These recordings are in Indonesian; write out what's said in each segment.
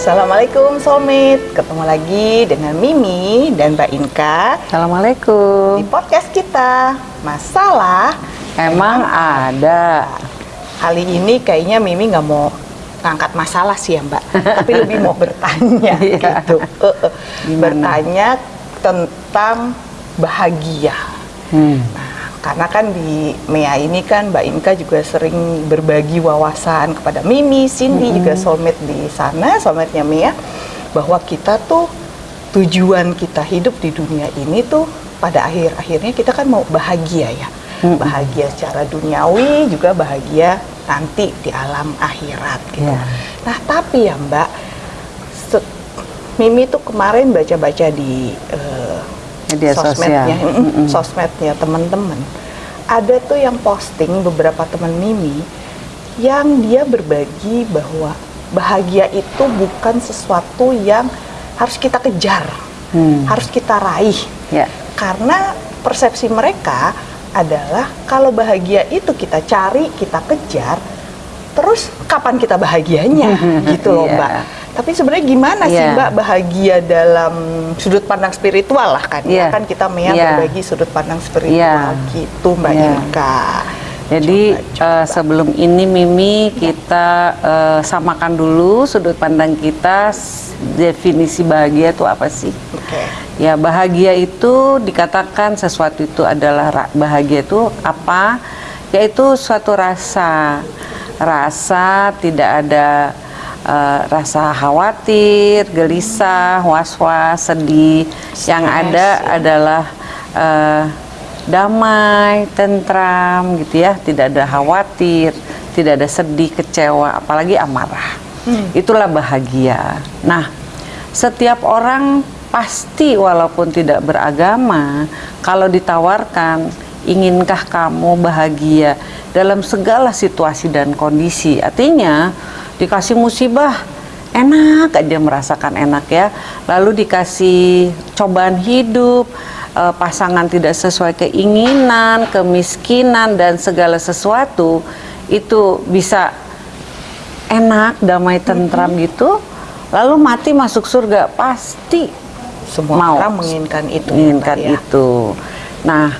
Assalamualaikum Soulmate, ketemu lagi dengan Mimi dan Mbak Inka di Assalamualaikum. podcast kita Masalah Emang ada. Kali ini kayaknya Mimi nggak mau ngangkat masalah sih ya Mbak Tapi lebih mau bertanya Iya. gitu Eh, eh. Bertanya tentang bahagia Hmm. Karena kan di MEA ini kan Mbak Inka juga sering berbagi wawasan kepada Mimi, Cindy juga soulmate di sana, soulmate-nya MEA bahwa kita tuh tujuan kita hidup di dunia ini tuh pada akhir-akhirnya kita kan mau bahagia ya. Bahagia secara duniawi juga bahagia nanti di alam akhirat gitu. Iya. Nah, tapi ya Mbak Mimi tuh kemarin baca-baca di eh, Media sosmednya, sosial. mm-mm, Mm-mm. sosmednya teman-teman. Ada tuh yang posting beberapa teman Mimi yang dia berbagi bahwa bahagia itu bukan sesuatu yang harus kita kejar, Hmm. harus kita raih. Ya. Karena persepsi mereka adalah kalau bahagia itu kita cari, kita kejar, terus kapan kita bahagianya gitu loh Iya. Mbak. Tapi sebenarnya gimana sih Iya. Mbak bahagia dalam sudut pandang spiritual lah kan? Ya Iya. kan kita Mea Iya. berbagi sudut pandang spiritual Iya. gitu Mbak Iya. Inka. Jadi Coba, eh, coba. sebelum ini Mimi kita eh, samakan dulu sudut pandang kita definisi bahagia itu apa sih? Oke. Ya bahagia itu dikatakan sesuatu itu adalah bahagia itu apa? Yaitu suatu rasa, rasa tidak ada eh, rasa khawatir, gelisah, was-was, sedih. Yang Stres, ada ya. adalah eh, damai, tentram, gitu ya. Tidak ada khawatir, tidak ada sedih, kecewa, apalagi amarah. Itulah bahagia. Nah, setiap orang pasti walaupun tidak beragama, kalau ditawarkan, inginkah kamu bahagia dalam segala situasi dan kondisi? Artinya, dikasih musibah, enak aja merasakan enak ya. Lalu dikasih cobaan hidup, eh, pasangan tidak sesuai keinginan, kemiskinan dan segala sesuatu itu bisa enak, damai, tentram gitu. Lalu mati masuk surga pasti Semua Mau. orang menginginkan itu. menginginkan ya. itu. Nah,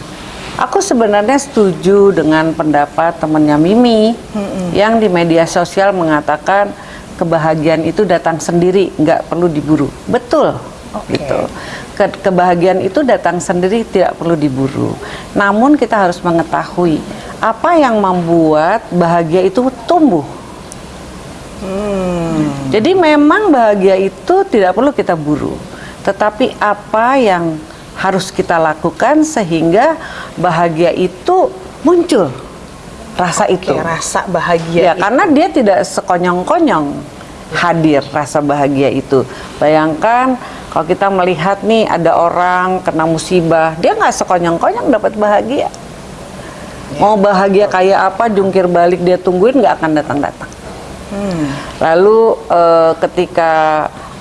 aku sebenarnya setuju dengan pendapat temannya Mimi yang di media sosial mengatakan kebahagiaan itu datang sendiri, nggak perlu diburu. Betul, Oke. gitu. Ke- kebahagiaan itu datang sendiri, tidak perlu diburu. Namun kita harus mengetahui apa yang membuat bahagia itu tumbuh. Hmm. Jadi memang bahagia itu tidak perlu kita buru, tetapi apa yang harus kita lakukan sehingga bahagia itu muncul rasa Oke, itu. rasa bahagia Ya, itu. karena dia tidak sekonyong-konyong hadir rasa bahagia itu. Bayangkan kalau kita melihat nih ada orang kena musibah, dia nggak sekonyong-konyong dapat bahagia. Mau bahagia kayak apa, jungkir balik dia tungguin nggak akan datang-datang. Hmm. Lalu eh, ketika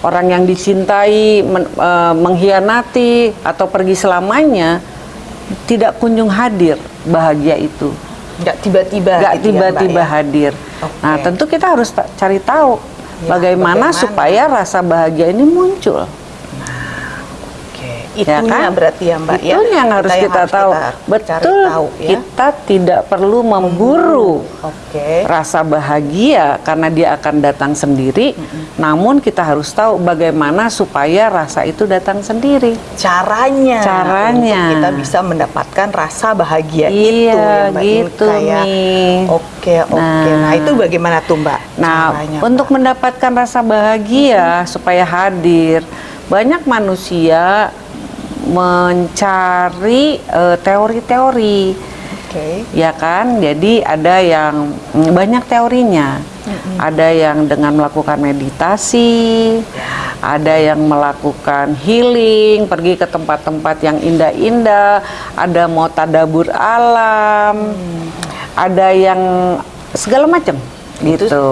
orang yang dicintai men- eh, mengkhianati atau pergi selamanya, tidak kunjung hadir bahagia itu, nggak tiba-tiba nggak gitu ya, tiba-tiba ya? hadir. Oke. Nah tentu kita harus cari tahu Ya, bagaimana, bagaimana? supaya rasa bahagia ini muncul. Ya itunya kan? berarti ya Mbak ya. Itu yang harus kita, tahu. kita Betul, tahu ya. kita tidak perlu memburu. Oke. rasa bahagia karena dia akan datang sendiri. Namun kita harus tahu bagaimana supaya rasa itu datang sendiri. Caranya. Caranya. untuk kita bisa mendapatkan rasa bahagia Iya, itu ya Mbak gitu, ya. Mi. Oke, oke. Nah, Nah. itu bagaimana tuh Mbak? Nah, caranya, untuk Mbak? mendapatkan rasa bahagia supaya hadir, banyak manusia mencari eh, teori-teori. Oke. ya kan? Jadi ada yang mm, banyak teorinya. Ada yang dengan melakukan meditasi ada yang melakukan healing pergi ke tempat-tempat yang indah-indah ada mau tadabur alam ada yang segala macam. Itu gitu.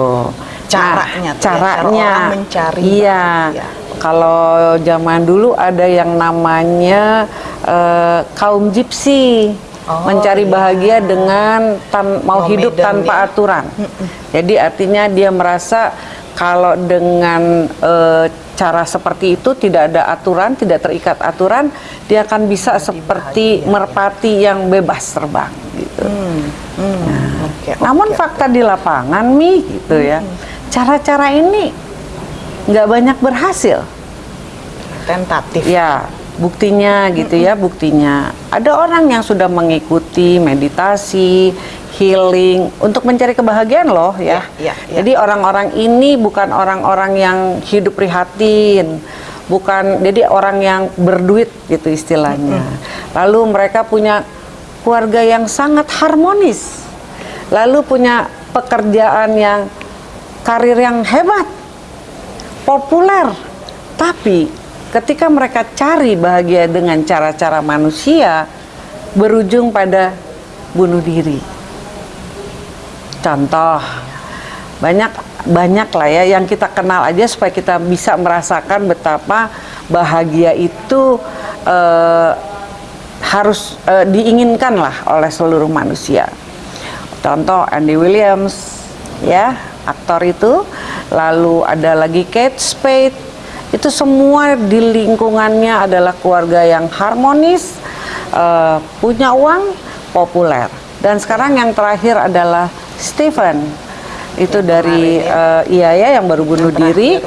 Caranya ya, Nah, cara caranya. orang mencari iya. bahagia. Kalau zaman dulu ada yang namanya eh, kaum gypsy Oh, mencari iya. bahagia dengan tan- mau hidup Nomaden tanpa ya. aturan. Jadi artinya dia merasa kalau dengan eh, cara seperti itu tidak ada aturan, tidak terikat aturan, dia akan bisa seperti bahagia, merpati yang bebas terbang gitu. Hmm, hmm, oke, Namun oke. fakta di lapangan mi gitu ya, cara-cara ini nggak banyak berhasil. tentatif. Ya, buktinya gitu ya, buktinya. Ada orang yang sudah mengikuti meditasi, healing untuk mencari kebahagiaan loh ya. Ya, ya, ya. Jadi orang-orang ini bukan orang-orang yang hidup prihatin, bukan jadi orang yang berduit gitu istilahnya. Lalu mereka punya keluarga yang sangat harmonis. Lalu punya pekerjaan yang karir yang hebat, populer. Tapi ketika mereka cari bahagia dengan cara-cara manusia berujung pada bunuh diri. Contoh banyak banyak lah ya yang kita kenal aja supaya kita bisa merasakan betapa bahagia itu eh, harus eh, diinginkan lah oleh seluruh manusia. Contoh Andy Williams ya aktor itu, lalu ada lagi Kate Spade itu semua di lingkungannya adalah keluarga yang harmonis, eh, punya uang, populer. Dan sekarang yang terakhir adalah Stephen itu dari eh, iya ya yang baru bunuh diri.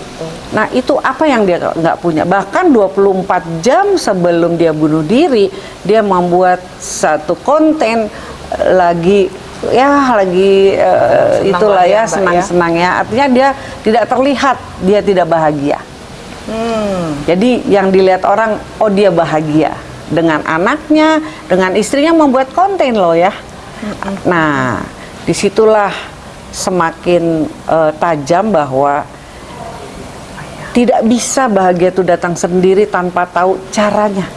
Nah itu apa yang dia nggak punya? Bahkan 24 jam sebelum dia bunuh diri, dia membuat satu konten lagi ya lagi Senang itulah lah ya, ya Mbak, ya. senang-senang ya. Artinya dia tidak terlihat dia tidak bahagia. Hmm, Jadi yang dilihat orang, oh dia bahagia dengan anaknya, dengan istrinya membuat konten loh ya. Nah, di situlah semakin eh, tajam bahwa tidak bisa bahagia itu datang sendiri tanpa tahu caranya.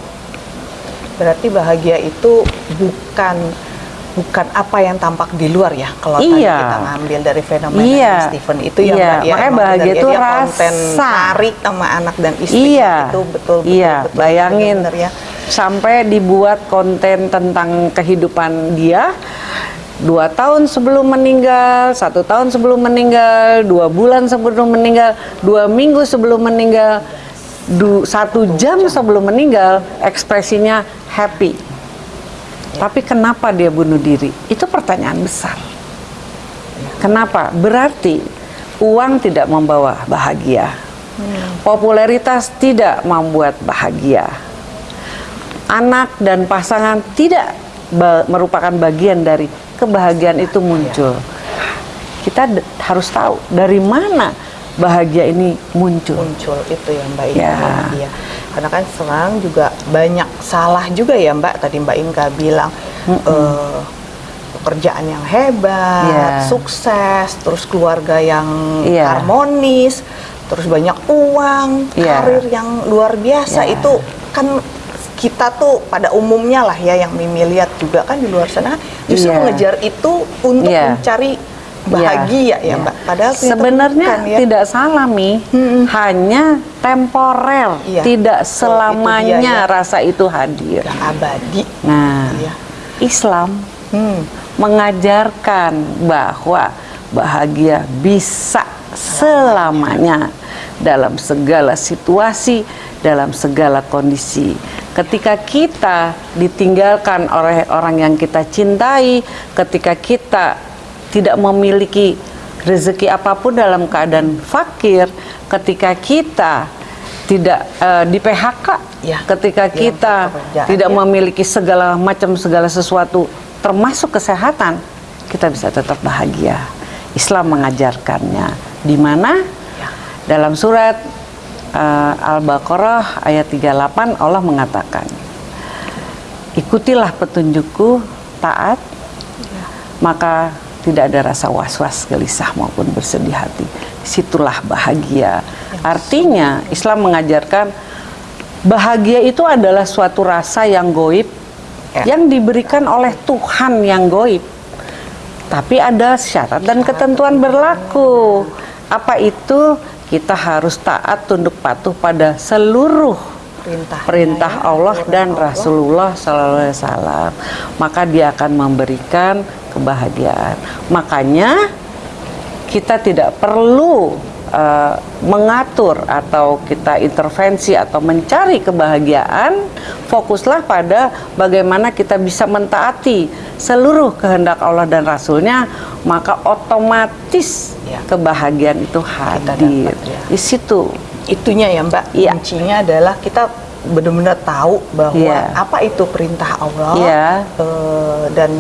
berarti bahagia itu bukan bukan apa yang tampak di luar ya kalau tadi Iya. kita ngambil dari fenomena Iya. Stephen itu ya Iya, ya makanya bahagia ya, itu dia konten rasa. cari sama anak dan istri Iya, itu betul betul iya, betul, bayangin benar ya sampai dibuat konten tentang kehidupan dia dua tahun sebelum meninggal, satu tahun sebelum meninggal, dua bulan sebelum meninggal, dua minggu sebelum meninggal, du- satu jam sebelum meninggal, ekspresinya happy. Tapi kenapa dia bunuh diri? Itu pertanyaan besar. Kenapa? Berarti uang tidak membawa bahagia. Popularitas tidak membuat bahagia. Anak dan pasangan tidak ba- merupakan bagian dari kebahagiaan itu muncul. Kita harus tahu dari mana bahagia ini muncul. muncul itu ya Mbak Ya. Karena kan sekarang juga banyak salah juga ya Mbak tadi Mbak Inka bilang eh, pekerjaan yang hebat, Iya. sukses, terus keluarga yang Iya. harmonis, terus banyak uang, Iya. karir yang luar biasa Iya. itu kan kita tuh pada umumnya lah ya yang Mimi lihat juga kan di luar sana justru Iya. mengejar itu untuk Iya. mencari bahagia ya Iya. Mbak. Padahal sebenarnya bukan ya. tidak salah mi, hanya temporer, Iya, tidak betul, selamanya itu dia, ya. rasa itu hadir. Yang abadi. Nah, Iya. Islam Hmm. mengajarkan bahwa bahagia bisa selamanya dalam segala situasi, dalam segala kondisi. Ketika kita ditinggalkan oleh orang yang kita cintai, ketika kita tidak memiliki rezeki apa pun dalam keadaan fakir, ketika kita tidak eh, di PHK, Ya, ketika dalam kita pekerjaan, tidak ya. memiliki segala macam segala sesuatu termasuk kesehatan kita bisa tetap bahagia. Islam mengajarkannya. Di mana? Dalam surat eh, Al-Baqarah ayat 38 Allah mengatakan ikutilah petunjukku taat maka tidak ada rasa was-was gelisah maupun bersedih hati. Situlah bahagia. Artinya Islam mengajarkan bahagia itu adalah suatu rasa yang goib Ya. yang diberikan oleh Tuhan yang goib. Tapi ada syarat dan ketentuan berlaku. Apa itu? Kita harus taat tunduk patuh pada seluruh Perintah. perintah Allah dan Rasulullah Sallallahu Alaihi Wasallam. Maka dia akan memberikan kebahagiaan makanya kita tidak perlu uh, mengatur atau kita intervensi atau mencari kebahagiaan, fokuslah pada bagaimana kita bisa mentaati seluruh kehendak Allah dan Rasulnya, maka otomatis Ya. kebahagiaan itu hadir dapat, ya. di situ. itunya ya Mbak Iya. kuncinya adalah kita benar-benar tahu bahwa Iya. apa itu perintah Allah Iya. eh, dan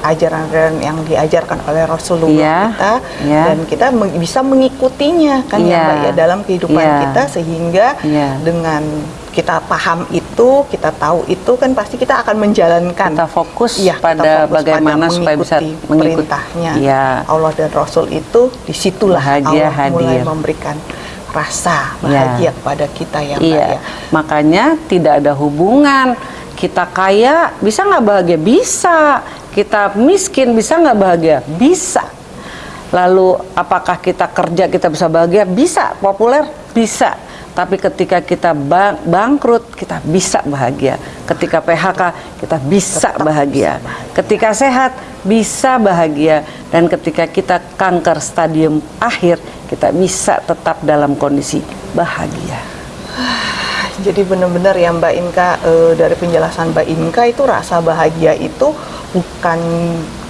ajaran-ajaran yang diajarkan oleh Rasulullah Iya. kita Iya. dan kita meng- bisa mengikutinya kan ya Iya. Mbak ya dalam kehidupan Iya. kita sehingga Iya. dengan kita paham itu kita tahu itu kan pasti kita akan menjalankan Kita fokus kita pada fokus bagaimana pada supaya bisa mengikuti perintahnya Iya. Allah dan Rasul itu di situlah Allah mulai memberikan rasa Iya. bahagia kepada kita ya Mbak Iya, ya. makanya tidak ada hubungan kita kaya bisa nggak bahagia bisa, kita miskin bisa nggak bahagia bisa. Lalu apakah kita kerja kita bisa bahagia bisa, populer bisa. Tapi ketika kita bang- bangkrut kita bisa bahagia. Ketika PHK kita bisa Tetap bahagia. bisa bahagia. Ketika sehat bisa bahagia dan ketika kita kanker stadium akhir kita bisa tetap dalam kondisi bahagia. Jadi benar-benar ya Mbak Inka eh, dari penjelasan Mbak Inka itu rasa bahagia itu bukan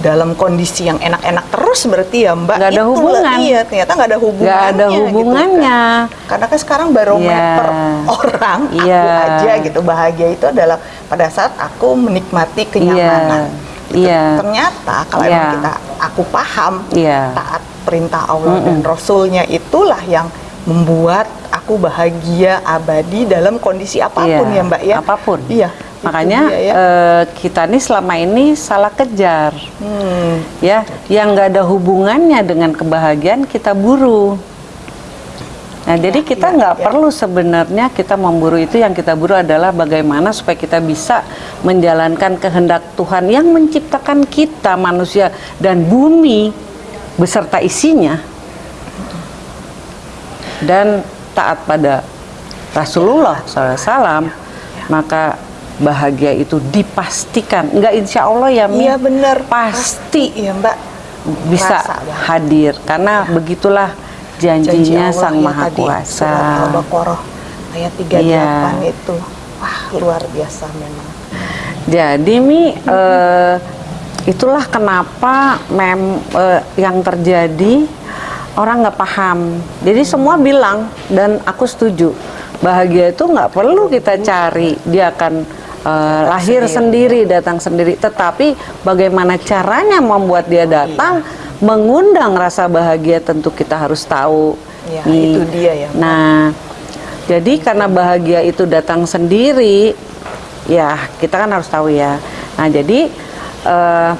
dalam kondisi yang enak-enak terus berarti ya Mbak. Nggak ada hubungan. Iya, ternyata nggak ada hubungannya. Nggak ada gitu kan. hubungannya. Karena kan sekarang barometer Iya. orang aku Iya. aja gitu bahagia itu adalah pada saat aku menikmati kenyamanan. Iya. Gitu. Iya. Ternyata kalau Iya. emang kita aku paham Iya. taat perintah Allah dan Rasulnya itulah yang membuat aku bahagia abadi dalam kondisi apa pun Iya, ya Mbak ya. Apa pun. Iya. Makanya dia ya. eh, kita nih selama ini salah kejar, Hmm, ya, yang nggak ada hubungannya dengan kebahagiaan kita buru. Nah, jadi kita iya, nggak iya. perlu sebenarnya kita memburu itu yang kita buru adalah bagaimana supaya kita bisa menjalankan kehendak Tuhan yang menciptakan kita manusia dan bumi beserta isinya dan taat pada Rasulullah SAW maka bahagia itu dipastikan nggak insya Allah ya Mi Iya benar. pasti Iya Mbak. bisa Rasa hadir karena begitulah Janji janjinya Allah sang ya maha tadi, kuasa Al-Baqarah ayat 38 Iya. itu. Wah, luar biasa memang. Jadi Mi, eh, itulah kenapa mem eh, yang terjadi orang nggak paham. Jadi semua bilang dan aku setuju bahagia itu nggak perlu kita cari, dia akan eh, lahir sendiri. datang sendiri. Tetapi bagaimana caranya membuat dia datang, mengundang rasa bahagia tentu kita harus tahu. Ya, itu dia ya. Nah, jadi karena bahagia itu datang sendiri, ya kita kan harus tahu ya. Nah, jadi eh,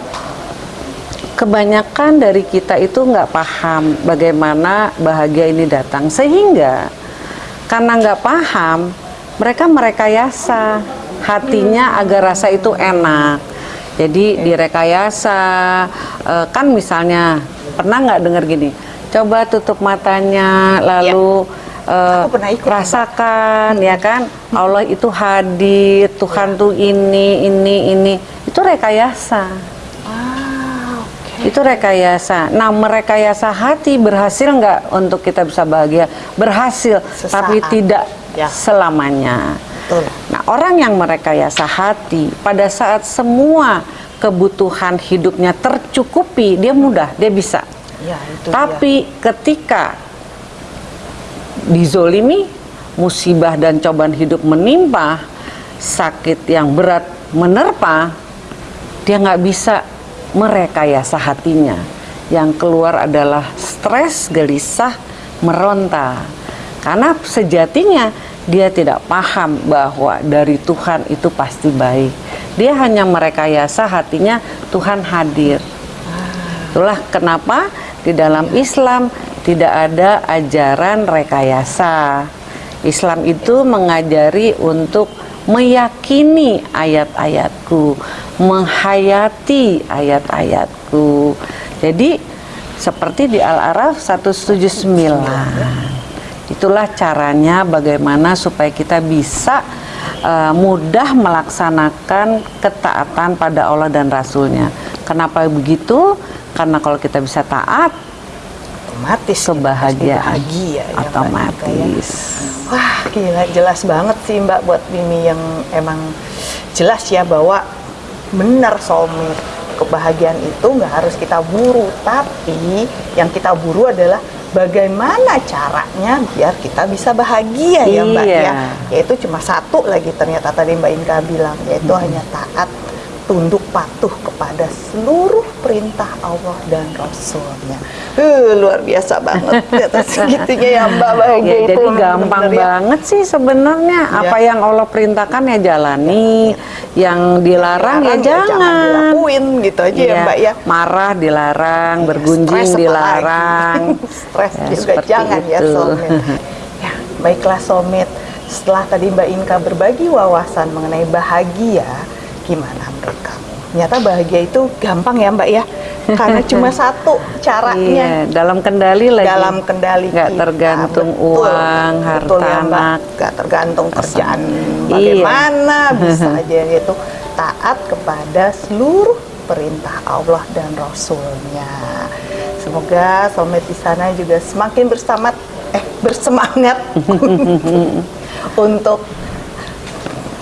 kebanyakan dari kita itu nggak paham bagaimana bahagia ini datang, sehingga karena nggak paham, mereka merekayasa. Hatinya agar rasa itu enak. Jadi direkayasa, eh, kan misalnya pernah nggak dengar gini, coba tutup matanya, lalu ikut, Mbak. rasakan ya kan? Allah itu hadir Tuhan tuh ini ini ini. Itu rekayasa. Itu rekayasa nah merekayasa hati berhasil nggak untuk kita bisa bahagia berhasil Sesaat. tapi tidak Ya. selamanya Betul. nah orang yang merekayasa hati pada saat semua kebutuhan hidupnya tercukupi dia mudah dia bisa Ya, itu dia. tapi ketika dizolimi, musibah dan cobaan hidup menimpa, sakit yang berat menerpa, dia nggak bisa merekayasa hatinya. Yang keluar adalah stres, gelisah, meronta. Karena sejatinya dia tidak paham bahwa dari Tuhan itu pasti baik. Dia hanya merekayasa hatinya Tuhan hadir. Itulah kenapa di dalam Islam tidak ada ajaran rekayasa. Islam itu mengajari untuk meyakini ayat-ayatku, menghayati ayat-ayatku. Jadi seperti di Al-Araf 179. Itulah caranya bagaimana supaya kita bisa uh, mudah melaksanakan ketaatan pada Allah dan Rasulnya. Kenapa begitu? Karena kalau kita bisa taat, otomatis kebahagiaan bahagia ya, ya. otomatis. Wah gila jelas banget sih Mbak buat Mimi yang emang jelas ya bahwa benar soulmate kebahagiaan itu nggak harus kita buru tapi yang kita buru adalah bagaimana caranya biar kita bisa bahagia ya Mbak Iya. ya yaitu cuma satu lagi ternyata tadi Mbak Inka bilang yaitu hanya taat tunduk patuh kepada seluruh perintah Allah dan Rasulnya. Uh, luar biasa banget di atas segitunya ya Mbak bahagia Ya, itu jadi gampang bener-bener ya. banget sih sebenarnya apa Ya. yang Allah perintahkan ya jalani, yang dilarang ya Dilarang jangan. dilakuin gitu aja ya Iya, Mbak ya. Marah dilarang, Iya, bergunjing dilarang. stres Ya, juga jangan ya itu. soulmate. ya, baiklah soulmate. Setelah tadi Mbak Inka berbagi wawasan mengenai bahagia, gimana menurut kamu? Ternyata bahagia itu gampang ya Mbak ya, karena cuma satu caranya. Iya, dalam kendali lagi. dalam kendali Nggak kita. tergantung Betul. uang, harta Betul ya, Mbak. anak. Nggak tergantung kerjaan Iya. bagaimana bisa aja itu taat kepada seluruh perintah Allah dan Rasulnya. Semoga soulmate di sana juga semakin bersemangat eh bersemangat untuk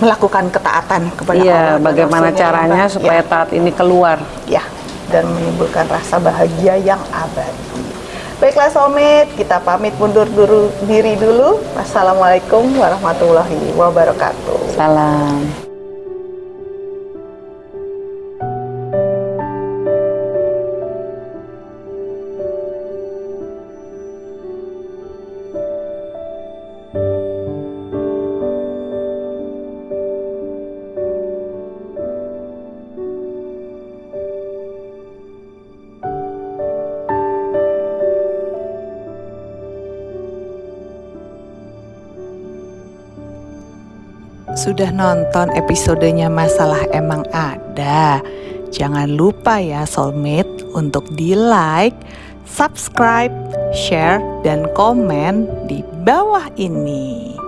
melakukan ketaatan kepada Allah Iya, dan bagaimana ya, caranya supaya Ya taat ini keluar? ya dan menimbulkan rasa bahagia yang abadi. Baiklah soulmate, kita pamit mundur dulu, diri dulu. Wassalamualaikum warahmatullahi wabarakatuh. Salam. Sudah nonton episodenya Masalah Emang Ada? Jangan lupa ya soulmate untuk di like, subscribe, share, dan komen di bawah ini.